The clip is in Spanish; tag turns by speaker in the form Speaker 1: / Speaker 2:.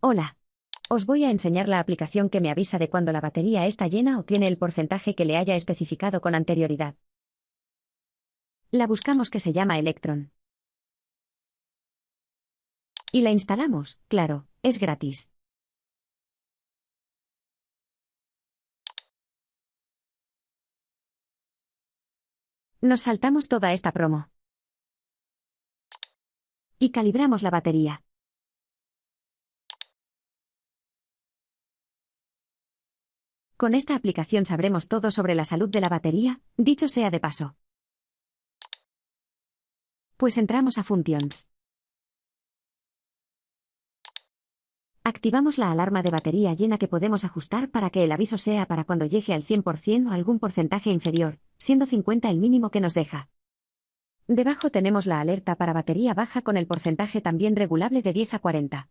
Speaker 1: Hola. Os voy a enseñar la aplicación que me avisa de cuando la batería está llena o tiene el porcentaje que le haya especificado con anterioridad. La buscamos que se llama Electron. Y la instalamos, claro, es gratis. Nos saltamos toda esta promo. Y calibramos la batería. Con esta aplicación sabremos todo sobre la salud de la batería, dicho sea de paso. Pues entramos a Functions. Activamos la alarma de batería llena que podemos ajustar para que el aviso sea para cuando llegue al 100% o algún porcentaje inferior, siendo 50 el mínimo que nos deja. Debajo tenemos la alerta para batería baja con el porcentaje también regulable de 10 a 40.